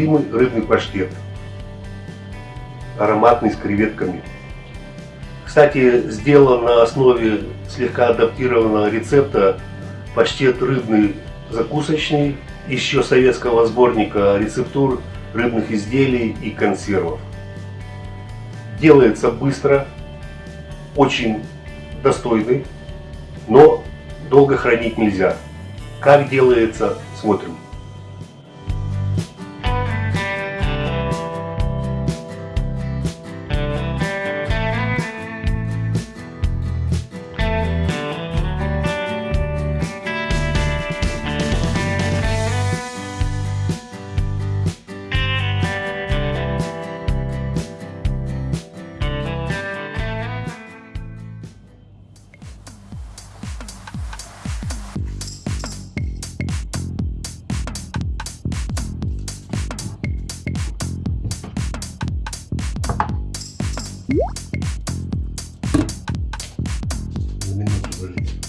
любимый рыбный паштет. Ароматный с креветками. Кстати, сделан на основе слегка адаптированного рецепта паштет рыбный закусочный, еще советского сборника рецептур рыбных изделий и консервов. Делается быстро, очень достойный, но долго хранить нельзя. Как делается, смотрим. Bye.